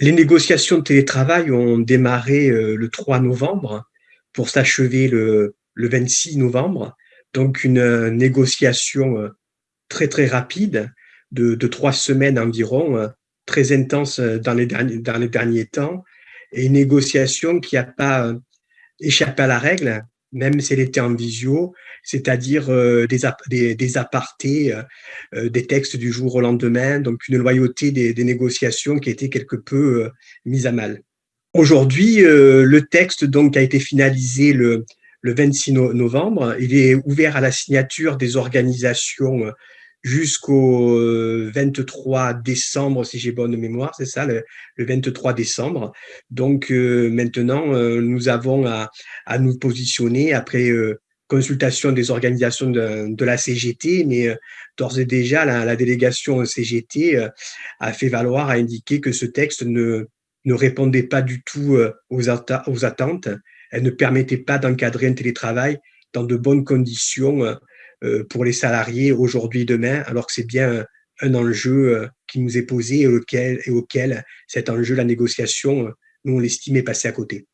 Les négociations de télétravail ont démarré le 3 novembre pour s'achever le, le 26 novembre. Donc une négociation très très rapide de, de trois semaines environ, très intense dans les derniers, dans les derniers temps, et une négociation qui n'a pas échappé à la règle, même si elle était en visio, c'est-à-dire euh, des, des, apartés, euh, euh, des textes du jour au lendemain, donc une loyauté des, négociations qui a été quelque peu mise à mal. Aujourd'hui, le texte donc a été finalisé le, le 26 novembre. Il est ouvert à la signature des organisations jusqu'au 23 décembre, si j'ai bonne mémoire, c'est ça, le, 23 décembre. Donc maintenant, nous avons à, à, nous positionner après consultation des organisations de, la CGT, mais euh, d'ores et déjà, la, délégation CGT euh, a fait valoir, a indiqué que ce texte ne, ne répondait pas du tout euh, aux, aux attentes. Elle ne permettait pas d'encadrer un télétravail dans de bonnes conditions pour les salariés aujourd'hui demain, alors que c'est bien un enjeu qui nous est posé et auquel, et auquel cet enjeu, la négociation, nous, on l'estime est passé à côté.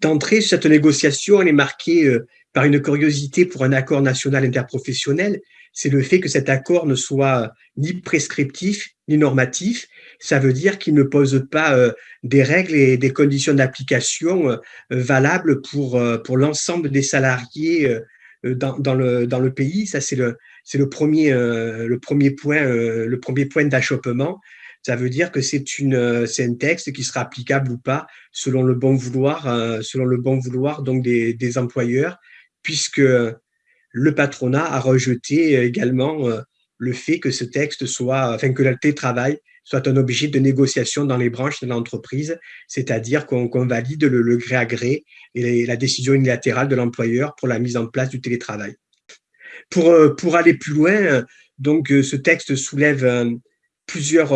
D'entrée, cette négociation, elle est marquée par une curiosité pour un accord national interprofessionnel, c'est le fait que cet accord ne soit ni prescriptif ni normatif. Ça veut dire qu'il ne pose pas euh, des règles et des conditions d'application euh, valables pour, euh, pour l'ensemble des salariés dans, dans, le, dans le pays. Ça, c'est le, le premier, le premier point, premier point d'achoppement. Ça veut dire que c'est une, un texte qui sera applicable ou pas selon le bon vouloir, selon le bon vouloir donc des, des employeurs puisque le patronat a rejeté également euh, le fait que ce texte soit, enfin que le télétravail soit un objet de négociation dans les branches de l'entreprise, c'est-à-dire qu'on valide le, gré à gré et la décision unilatérale de l'employeur pour la mise en place du télétravail. Pour, euh, pour aller plus loin, donc euh, ce texte soulève plusieurs,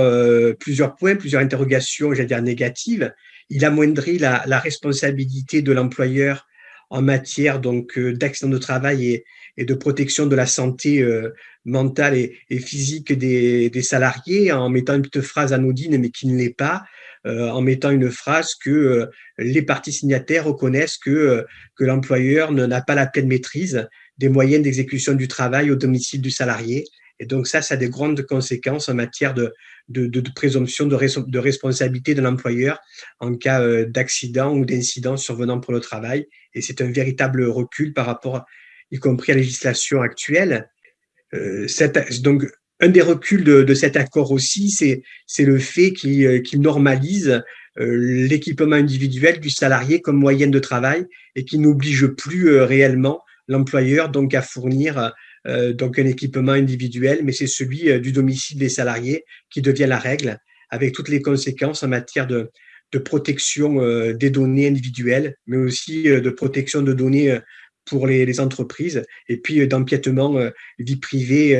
plusieurs points, plusieurs interrogations, dire négatives. Il amoindrit la, la responsabilité de l'employeur en matière donc euh, d'accident de travail et, de protection de la santé euh, mentale et, physique des, salariés en mettant une petite phrase anodine mais qui ne l'est pas, euh, en mettant une phrase que les parties signataires reconnaissent que l'employeur n'a pas la pleine maîtrise des moyens d'exécution du travail au domicile du salarié. Et donc ça, ça a des grandes conséquences en matière de, de, présomption de, responsabilité de l'employeur en cas d'accident ou d'incident survenant pour le travail et c'est un véritable recul par rapport, y compris à la législation actuelle. Euh, donc, un des reculs de, cet accord aussi, c'est le fait qu'il euh, normalise euh, l'équipement individuel du salarié comme moyen de travail et qui n'oblige plus réellement l'employeur donc à fournir donc un équipement individuel, mais c'est celui du domicile des salariés qui devient la règle, avec toutes les conséquences en matière de, protection euh, des données individuelles, mais aussi euh, de protection de données euh, pour les, entreprises, et puis d'empiètement vie privée,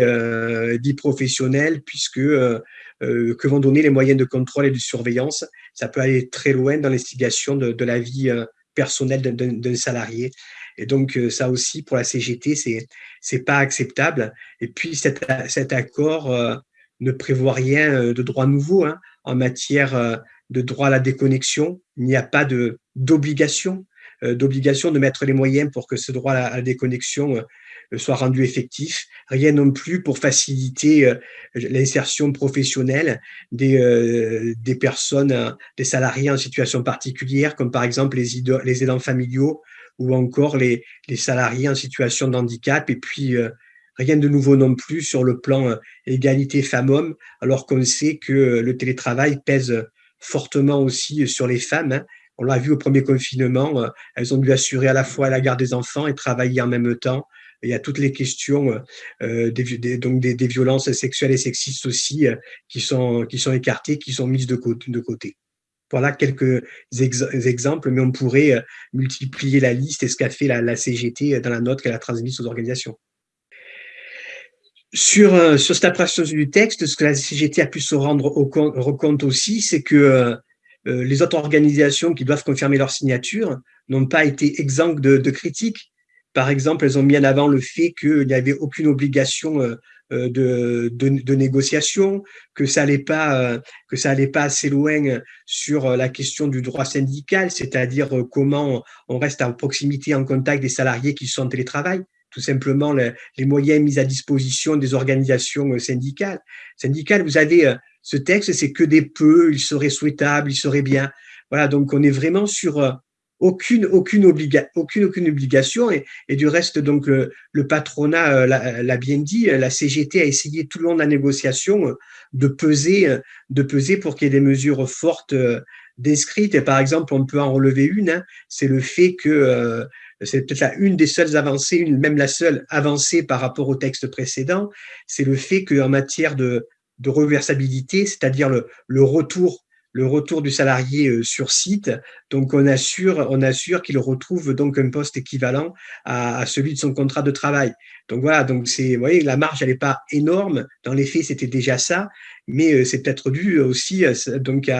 vie professionnelle, puisque que vont donner les moyens de contrôle et de surveillance, ça peut aller très loin dans l'instigation de, la vie personnelle d'un salarié. Et donc, ça aussi, pour la CGT, c'est c'est pas acceptable. Et puis, cet, accord ne prévoit rien de droit nouveau hein, en matière de droit à la déconnexion, il n'y a pas d'obligation euh, d'obligation de mettre les moyens pour que ce droit à la déconnexion euh, soit rendu effectif, rien non plus pour faciliter euh, l'insertion professionnelle des, des personnes, des salariés en situation particulière, comme par exemple les aidants familiaux ou encore les, salariés en situation de handicap, et puis rien de nouveau non plus sur le plan égalité femmes-hommes, alors qu'on sait que le télétravail pèse fortement aussi sur les femmes. Hein. On l'a vu au premier confinement, euh, elles ont dû assurer à la fois la garde des enfants et travailler en même temps. Il y a toutes les questions euh, euh, des, donc des, violences sexuelles et sexistes aussi qui, sont, qui sont écartées, qui sont mises de côté. Voilà quelques exemples, mais on pourrait multiplier la liste et ce qu'a fait la, CGT dans la note qu'elle a transmise aux organisations. Sur, euh, sur cette appréciation du texte, ce que la CGT a pu se rendre compte, aussi, c'est que euh, euh, les autres organisations qui doivent confirmer leur signature n'ont pas été exemptes de critiques. Par exemple, elles ont mis en avant le fait qu'il n'y avait aucune obligation de, de, négociation, que ça allait pas que ça allait pas assez loin sur la question du droit syndical, c'est-à-dire comment on reste en proximité, en contact des salariés qui sont en télétravail tout simplement les, moyens mis à disposition des organisations syndicales. Syndicales, vous avez ce texte, c'est que des peu, il serait souhaitable, il serait bien. Voilà, donc on est vraiment sur aucune aucune obliga aucune aucune obligation et, du reste donc le, patronat euh, l'a bien dit la CGT a essayé tout le long de la négociation euh, de peser euh, de peser pour qu'il y ait des mesures fortes décrites et par exemple on peut en relever une hein, c'est le fait que c'est peut-être une des seules avancées, une, même la seule avancée par rapport au texte précédent, c'est le fait qu'en matière de, de reversabilité, c'est-à-dire le, le, retour le retour du salarié euh, sur site. Donc, on assure, on assure qu'il retrouve donc un poste équivalent à, celui de son contrat de travail. Donc voilà, donc c'est, vous voyez, la marge, elle n'est pas énorme. Dans les faits, c'était déjà ça mais euh, c'est peut-être dû aussi euh, donc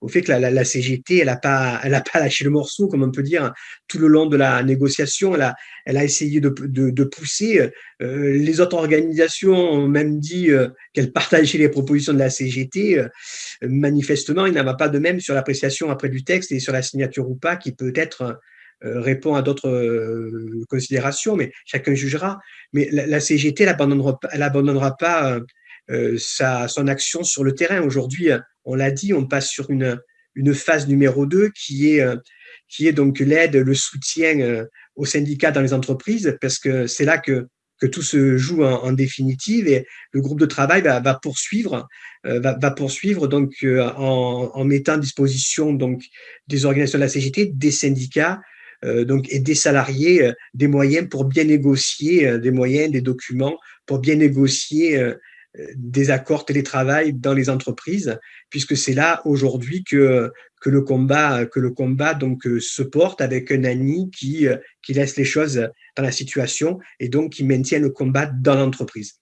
au fait que la, CGT, elle n'a pas, elle a pas lâché le morceau, comme on peut dire, tout le long de la négociation. Elle a, elle a essayé de, de, pousser. Euh, les autres organisations ont même dit qu'elles partageaient les propositions de la CGT. manifestement, il n'en va pas de même sur l'appréciation après du texte et sur la signature ou pas, qui peut-être répond à d'autres considérations, mais chacun jugera. Mais la, CGT, elle abandonnera, elle abandonnera pas euh, sa, son action sur le terrain. Aujourd'hui, on l'a dit, on passe sur une, une phase numéro 2 qui est, euh, qui est donc l'aide, le soutien euh, aux syndicats dans les entreprises, parce que c'est là que, que tout se joue en, définitive et le groupe de travail va, poursuivre, va, poursuivre donc en, en, mettant à disposition donc des organisations de la CGT, des syndicats, donc et des salariés des moyens pour bien négocier des moyens, des documents pour bien négocier des accords télétravail dans les entreprises, puisque c'est là aujourd'hui que, que le combat, que le combat donc, euh, se porte avec un ami qui, euh, qui laisse les choses dans la situation et donc qui maintient le combat dans l'entreprise.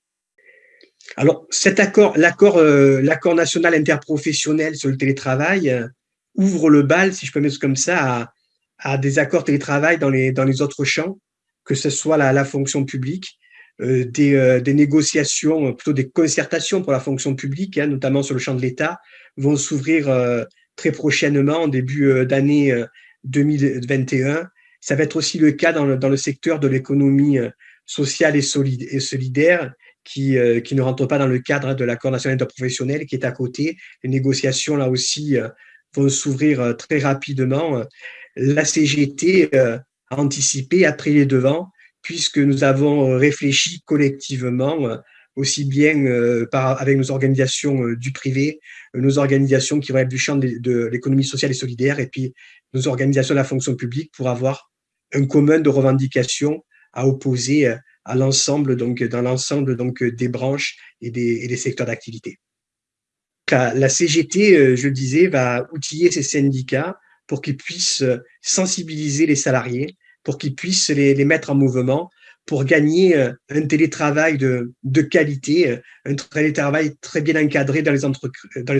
Alors, cet accord, l'accord, euh, l'accord national interprofessionnel sur le télétravail ouvre le bal, si je peux mettre comme ça, à, à, des accords télétravail dans les, dans les autres champs, que ce soit la, la fonction publique, euh, des, euh, des, négociations, plutôt des concertations pour la fonction publique, hein, notamment sur le champ de l'État, vont s'ouvrir euh, très prochainement, en début d'année 2021. Ça va être aussi le cas dans le, dans le secteur de l'économie sociale et, solide, et solidaire, qui, qui ne rentre pas dans le cadre de l'accord national interprofessionnel qui est à côté. Les négociations, là aussi, vont s'ouvrir très rapidement. La CGT a anticipé, a pris les devants puisque nous avons euh, réfléchi collectivement, euh, aussi bien euh, par, avec nos organisations du privé, nos organisations qui vont être du champ de, l'économie sociale et solidaire, et puis nos organisations de la fonction publique pour avoir un commun de revendications à opposer à l'ensemble, donc dans l'ensemble donc des branches et des, et des secteurs d'activité. La, la, CGT, je le disais, va outiller ces syndicats pour qu'ils puissent sensibiliser les salariés pour qu'ils puissent les, mettre en mouvement pour gagner euh, un télétravail de, qualité, euh, un télétravail très bien encadré dans les,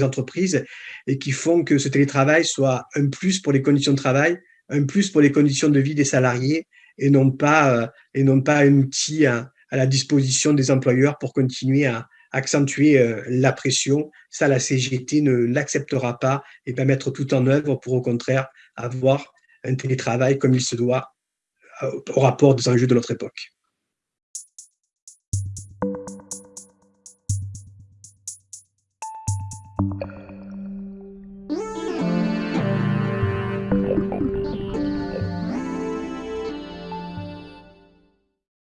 entreprises et qui font que ce télétravail soit un plus pour les conditions de travail, un plus pour les conditions de vie des salariés et non pas, euh, et non pas un outil à la disposition des employeurs pour continuer à accentuer euh, la pression. Ça, la CGT ne l'acceptera pas et va mettre tout en œuvre pour, au contraire, avoir un télétravail comme il se doit euh, au rapport des enjeux de notre époque.